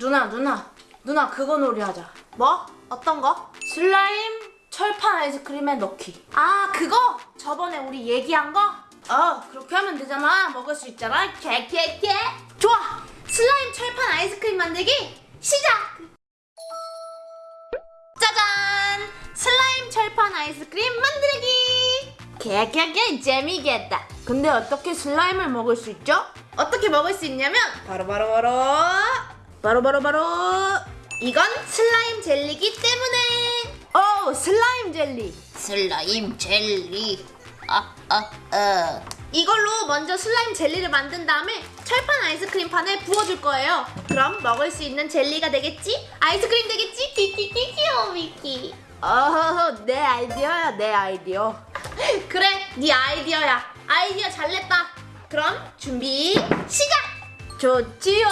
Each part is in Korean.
누나 누나 누나 그거 놀이하자. 뭐? 어떤 거? 슬라임 철판 아이스크림에 넣기. 아 그거? 저번에 우리 얘기한 거? 어 그렇게 하면 되잖아. 먹을 수 있잖아. 개개개. 좋아. 슬라임 철판 아이스크림 만들기 시작! 짜잔! 슬라임 철판 아이스크림 만들기! 개개개. 재미겠다. 근데 어떻게 슬라임을 먹을 수 있죠? 어떻게 먹을 수 있냐면 바로 바로 바로 바로 바로 바로. 이건 슬라임 젤리기 때문에. 오 슬라임 젤리. 슬라임 젤리. 아, 아, 아. 이걸로 먼저 슬라임 젤리를 만든 다음에 철판 아이스크림 판에 부어줄 거예요. 그럼 먹을 수 있는 젤리가 되겠지? 아이스크림 되겠지? 키키키 귀여워 미키. 어 내 아이디어야 내 아이디어. 그래 네 아이디어야. 아이디어 잘 냈다. 그럼 준비 시작! 좋지요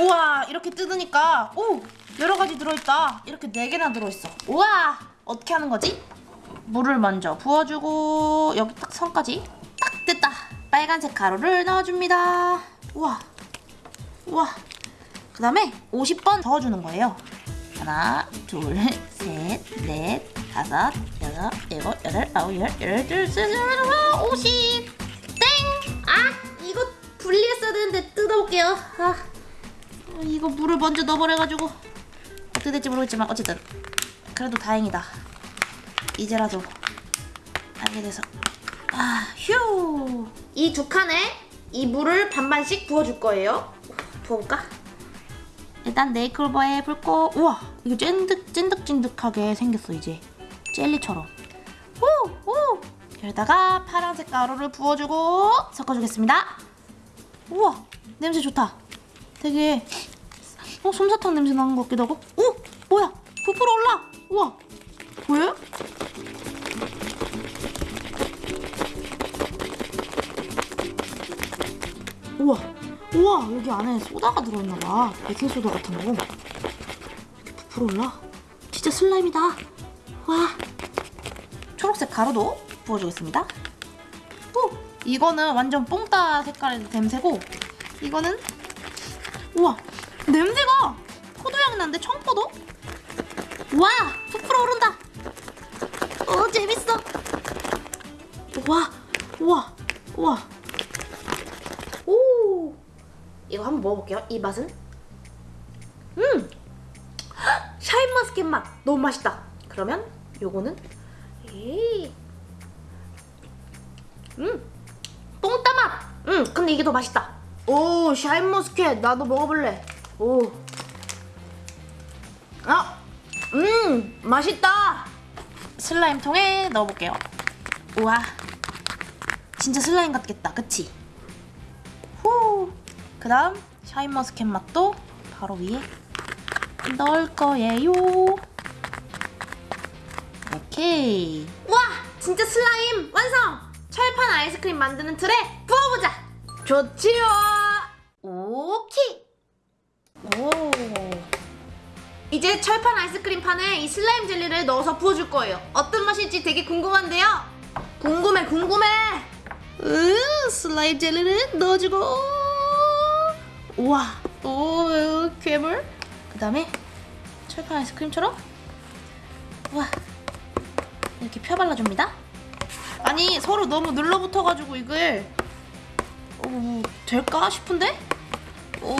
우와 이렇게 뜯으니까 오 여러 가지 들어있다 이렇게 네 개나 들어있어 우와 어떻게 하는 거지? 물을 먼저 부어주고 여기 딱 선까지 딱 됐다 빨간색 가루를 넣어줍니다 우와 우와 그 다음에 50번 저어주는 거예요 하나 둘셋넷 다섯 여섯 일곱 여덟 아홉 열 열둘 셋넷 오십 땡! 아 이거 분리했어야 되는데 뜯어볼게요 아 이거 물을 먼저 넣어버려가지고 어떻게 될지 모르겠지만 어쨌든 그래도 다행이다. 이제라도 알게 돼서. 아 휴 이 두 칸에 이 물을 반반씩 부어줄 거예요. 부어볼까? 일단 네이클버에 붉고 우와 이거 찐득 찐득찐득하게 생겼어 이제. 젤리처럼. 오오 여기다가 파란색 가루를 부어주고 섞어주겠습니다. 우와 냄새 좋다 되게 어 솜사탕 냄새 나는 것 같기도 하고. 오! 뭐야? 부풀어 올라! 우와! 보여요? 우와! 우와! 여기 안에 소다가 들어있나봐. 베이킹소다 같은 거. 이렇게 부풀어 올라? 진짜 슬라임이다. 와! 초록색 가루도 부어주겠습니다. 오! 이거는 완전 뽕따 색깔의 냄새고 이거는 우와 냄새가 포도향 나는데 청포도? 와 부풀어 오른다. 어 재밌어. 와 우와 우와. 오 이거 한번 먹어볼게요 이 맛은. 음 샤인머스켓 맛. 너무 맛있다. 그러면 요거는 에이. 음 뽕따 맛 음 근데 이게 더 맛있다 오 샤인머스켓 나도 먹어볼래 오 아, 음 맛있다 슬라임 통에 넣어볼게요. 우와, 진짜 슬라임 같겠다, 그치? 후. 그 다음 샤인머스켓 맛도 바로 위에 넣을 거예요. 오케이. 와, 진짜 슬라임 완성! 철판 아이스크림 만드는 틀에 부어보자. 좋지요 오케이. 오. 이제 철판 아이스크림 판에 이 슬라임 젤리를 넣어서 부어줄 거예요. 어떤 맛일지 되게 궁금한데요. 궁금해 궁금해 으, 슬라임 젤리를 넣어주고. 우와, 오, 괴물. 그 다음에 철판 아이스크림처럼 우와 이렇게 펴 발라줍니다. 아니 서로 너무 눌러붙어가지고 이걸 오, 될까 싶은데? 오,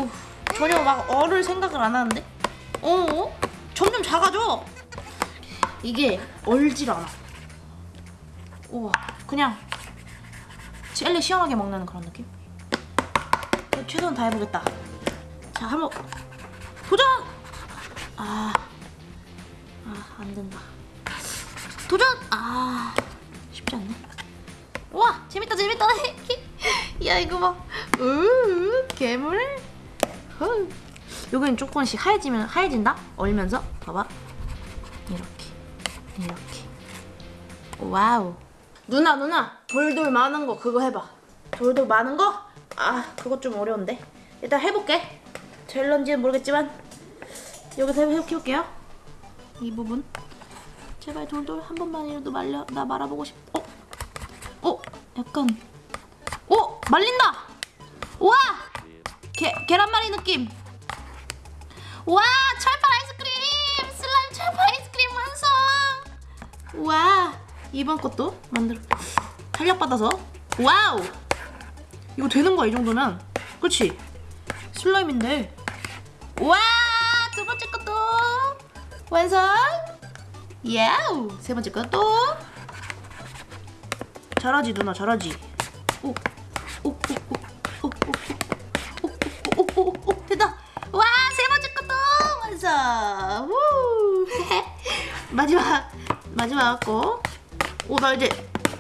전혀 막 얼을 생각을 안 하는데? 어? 점점 작아져. 이게 얼질 않아. 우와, 그냥 젤리 시원하게 먹는 그런 느낌? 최선 다해보겠다. 자, 한번 도전! 아, 아, 안 된다. 도전! 아, 쉽지 않네. 우와, 재밌다, 재밌다. 야, 이거 봐. 으, 괴물. 헐. 여기는 조금씩 하얘지면 하얘진다? 얼면서 봐봐 이렇게 이렇게 와우 누나 누나 돌돌 마는 거 그거 해봐 돌돌 마는 거? 아 그거 좀 어려운데 일단 해볼게 될런지는 모르겠지만 여기서 해- 해볼게요 이 부분 제발 돌돌 한 번만이라도 말려 나 말아보고 싶 어? 어? 약간 어? 말린다 우와! 게, 계란말이 느낌. 와 철판 아이스크림! 슬라임 철판 아이스크림 완성! 우와 이번 것도 만들어 탄력받아서 와우! 이거 되는 거야 이 정도면 그치? 슬라임인데 와! 두 번째 것도 완성! 야우! 세 번째 것도 잘하지 누나 잘하지 오, 완성 우! 마지막 마지막 거 오 나 이제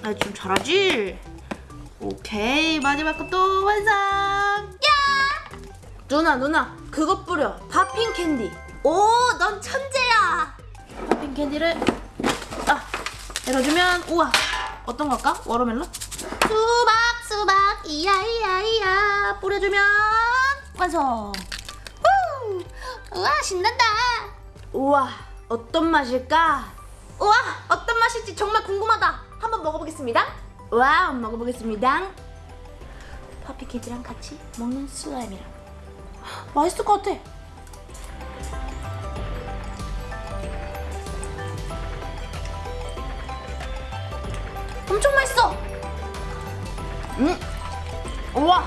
나 좀 잘하지? 오케이. 마지막 것도 완성! 야! 누나 누나 그것 뿌려. popping candy. 오, 넌 천재야. popping candy를 아 내려주면 우와. 어떤 걸까? Watermelon? 수박 수박. 이야 이야 이야. 뿌려주면 완성. 후, 우와 신난다. 우와 어떤 맛일까? 우와 어떤 맛일지 정말 궁금하다. 한번 먹어보겠습니다. 와 먹어보겠습니다 캔디랑 같이 먹는 슬라임이랑 맛있을 것 같아. 엄청 맛있어. 음 우와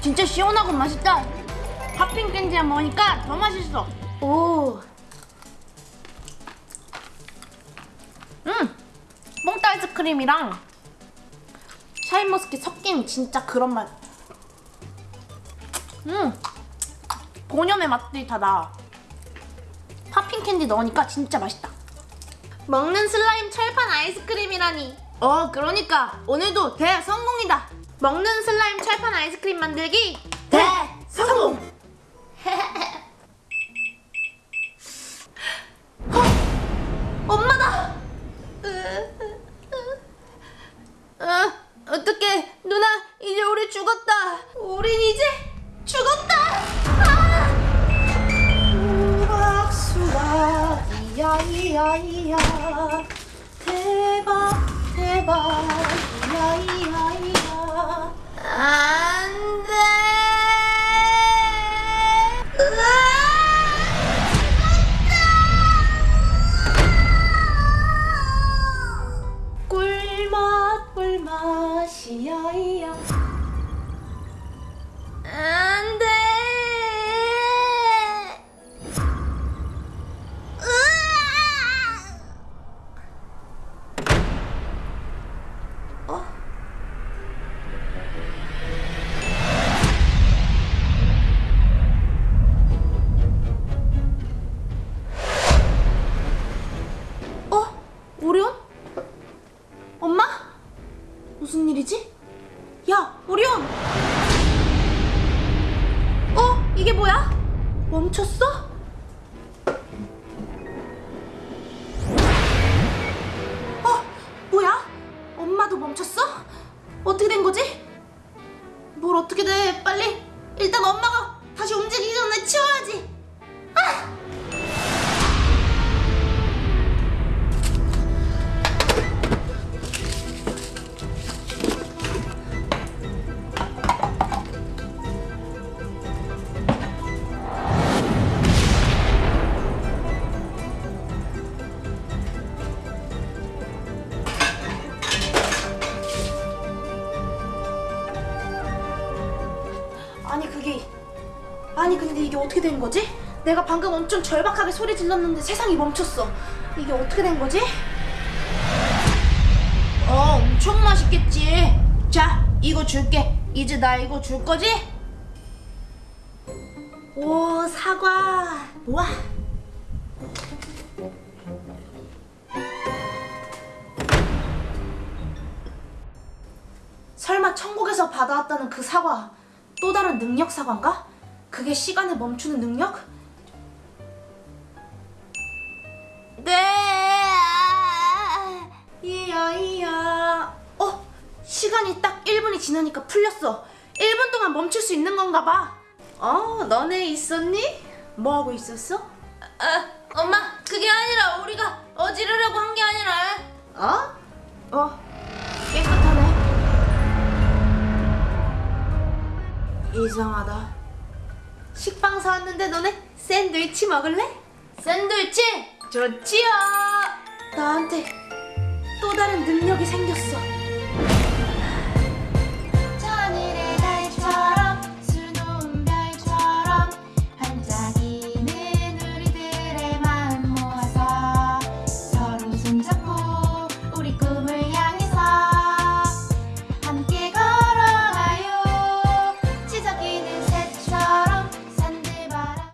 진짜 시원하고 맛있다 popping candy랑 먹으니까 더 맛있어 오. 음. 뽕따 아이스크림이랑 샤인머스켓 섞인 진짜 그런 맛. 음. 본연의 맛들이 다 나. popping candy 넣으니까 진짜 맛있다. 먹는 슬라임 철판 아이스크림이라니. 어 그러니까 오늘도 대성공이다 먹는 슬라임 철판 아이스크림 만들기 대성공 엄마다. 어, 어떡해. 누나 이제 우리 죽었다. 우린 이제 죽었다. 아! 수박 수박 이야 이야 이야. 대박 대박. 이야 이야 이야. 안 咿呀咿呀。 멈췄어? 아니 근데 이게 어떻게 된 거지? 내가 방금 엄청 절박하게 소리 질렀는데 세상이 멈췄어. 이게 어떻게 된 거지? 어 엄청 맛있겠지 자 이거 줄게 이제 나 이거 줄 거지? 오 사과. 와. 설마 천국에서 받아왔다는 그 사과 또 다른 능력 사과인가? 그게 시간을 멈추는 능력? 네. 이야 이야. 어 시간이 딱 1분이 지나니까 풀렸어. 1분 동안 멈출 수 있는 건가 봐. 어 너네 있었니? 뭐 하고 있었어? 아, 엄마, 그게 아니라 우리가 어지르려고 한 게 아니라 어? 어 깨끗하네 이상하다. 식빵 사왔는데 너네 샌드위치 먹을래? 샌드위치 좋지요. 나한테 또 다른 능력이 생겼어.